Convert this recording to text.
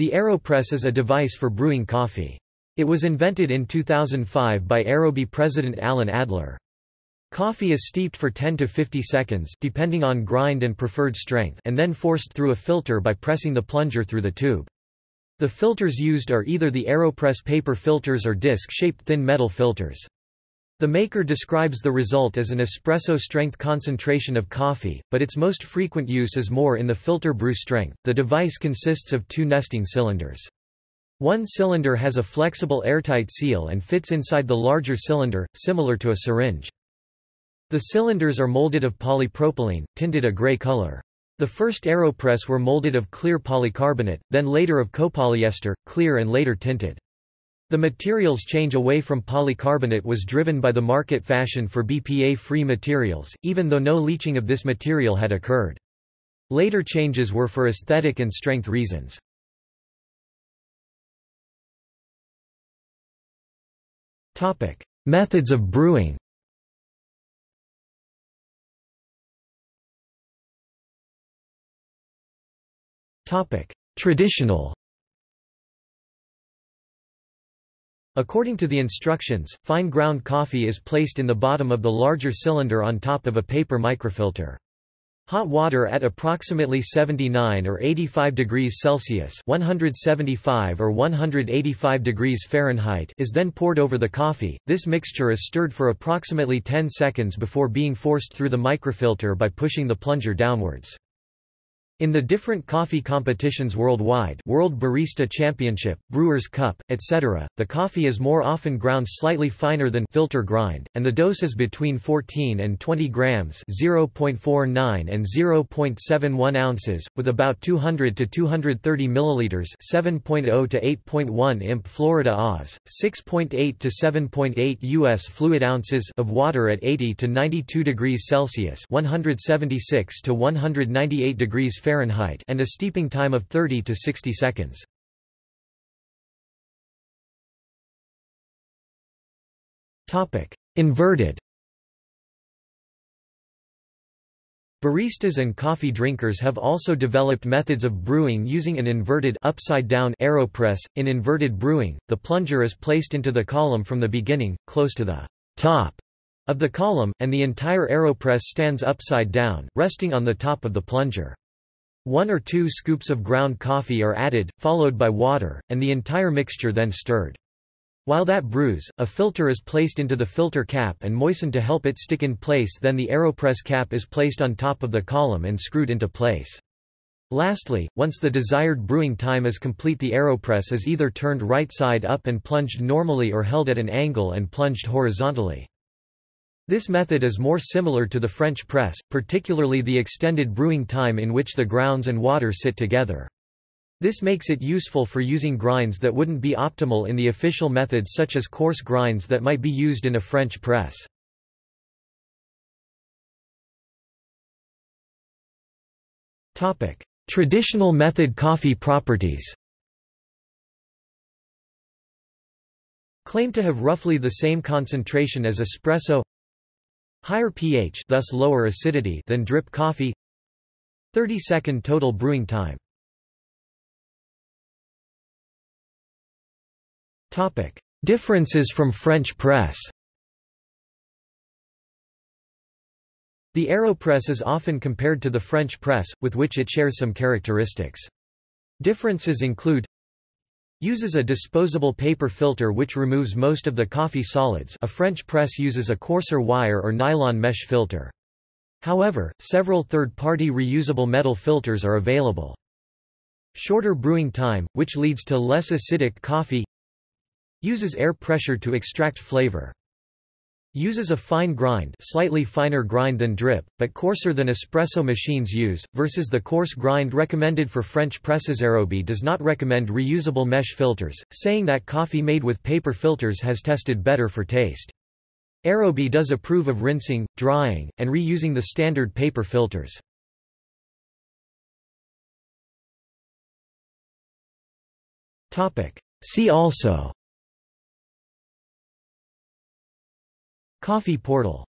The AeroPress is a device for brewing coffee. It was invented in 2005 by Aerobie president Alan Adler. Coffee is steeped for 10 to 50 seconds depending on grind and preferred strength and then forced through a filter by pressing the plunger through the tube. The filters used are either the AeroPress paper filters or disc-shaped thin metal filters. The maker describes the result as an espresso strength concentration of coffee, but its most frequent use is more in the filter brew strength. The device consists of two nesting cylinders. One cylinder has a flexible airtight seal and fits inside the larger cylinder, similar to a syringe. The cylinders are molded of polypropylene, tinted a gray color. The first AeroPress were molded of clear polycarbonate, then later of copolyester, clear and later tinted. The materials change away from polycarbonate was driven by the market fashion for BPA-free materials, even though no leaching of this material had occurred. Later changes were for aesthetic and strength reasons. Methods of brewing Traditional According to the instructions, fine ground coffee is placed in the bottom of the larger cylinder on top of a paper microfilter. Hot water at approximately 79 or 85 degrees Celsius 175 or 185 degrees Fahrenheit is then poured over the coffee. This mixture is stirred for approximately 10 seconds before being forced through the microfilter by pushing the plunger downwards. In the different coffee competitions worldwide World Barista Championship, Brewers' Cup, etc., the coffee is more often ground slightly finer than filter grind, and the dose is between 14 and 20 grams 0.49 and 0.71 ounces, with about 200 to 230 milliliters 7.0 to 8.1 imp Florida Oz, 6.8 to 7.8 U.S. fluid ounces of water at 80 to 92 degrees Celsius 176 to 198 degrees Fahrenheit Fahrenheit and a steeping time of 30 to 60 seconds. Topic: Inverted Baristas and coffee drinkers have also developed methods of brewing using an inverted upside down AeroPress. In inverted brewing, the plunger is placed into the column from the beginning, close to the top of the column, and the entire AeroPress stands upside down, resting on the top of the plunger. One or two scoops of ground coffee are added, followed by water, and the entire mixture then stirred. While that brews, a filter is placed into the filter cap and moistened to help it stick in place then the AeroPress cap is placed on top of the column and screwed into place. Lastly, once the desired brewing time is complete the AeroPress is either turned right side up and plunged normally or held at an angle and plunged horizontally. This method is more similar to the French press, particularly the extended brewing time in which the grounds and water sit together. This makes it useful for using grinds that wouldn't be optimal in the official methods such as coarse grinds that might be used in a French press. Traditional method coffee properties Claim to have roughly the same concentration as espresso Higher pH thus lower acidity than drip coffee. 30 second total brewing time. Topic. Differences from French press. The AeroPress is often compared to the French press, with which it shares some characteristics. Differences include Uses a disposable paper filter which removes most of the coffee solids a French press uses a coarser wire or nylon mesh filter. However, several third-party reusable metal filters are available. Shorter brewing time, which leads to less acidic coffee Uses air pressure to extract flavor. Uses a fine grind slightly finer grind than drip, but coarser than espresso machines use, versus the coarse grind recommended for French presses. Aerobie does not recommend reusable mesh filters, saying that coffee made with paper filters has tested better for taste. Aerobie does approve of rinsing, drying, and reusing the standard paper filters. See also Coffee portal